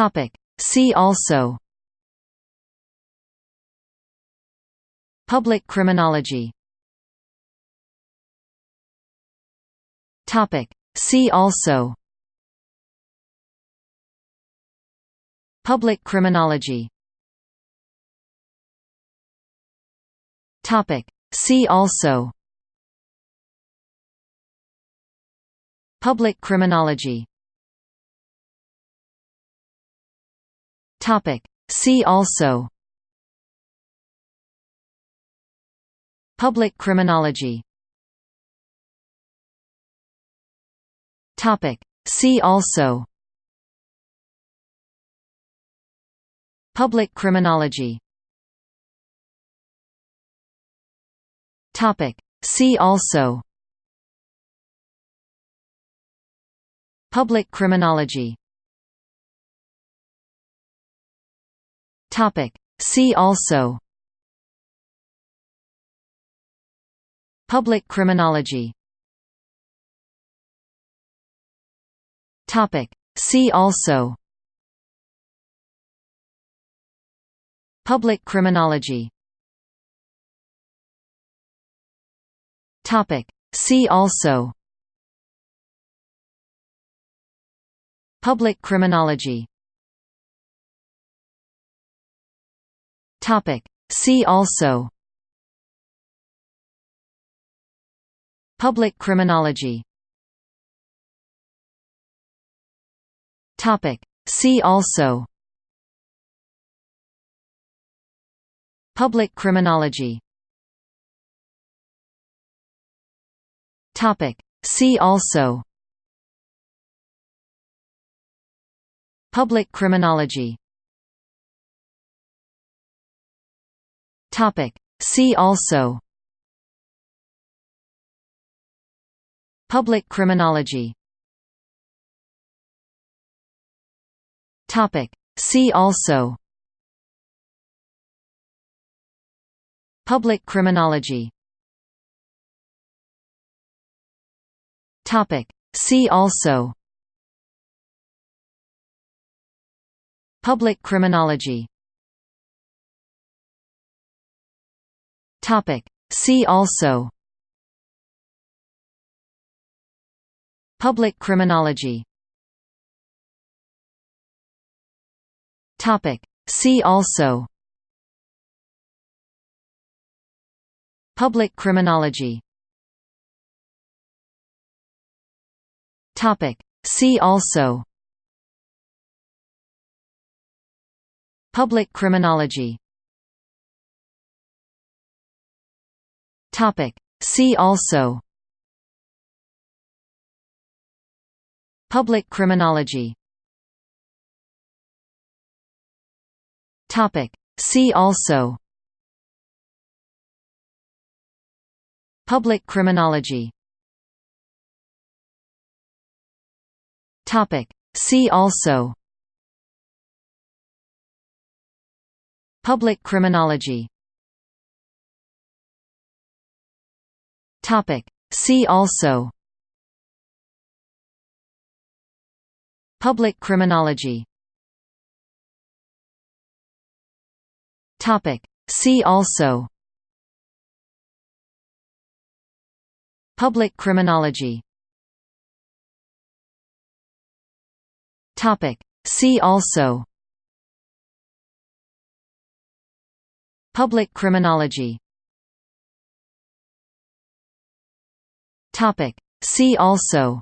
Topic. See also Public criminology Topic. See also Public criminology Topic. See also Public criminology Topic. See also Public criminology Topic. See also Public criminology Topic. See also Public criminology Topic. See also Public criminology Topic. See also Public criminology Topic. See also Public criminology Topic. See also Public criminology Topic. See also Public criminology Topic. See also Public criminology Topic. See also Public criminology Topic. See also Public criminology Topic. See also Public criminology Topic. See also Public criminology Topic. See also Public criminology Topic. See also Public criminology Topic. See also Public criminology Topic. See also Public criminology Topic. See also Public criminology Topic. See also Public criminology Topic. See also Public criminology Topic. See also Public criminology Topic. See also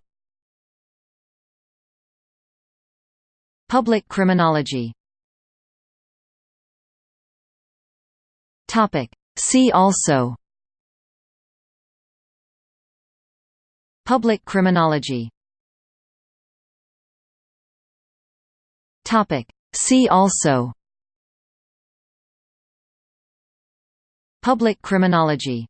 Public criminology Topic. See also Public criminology Topic. See also Public criminology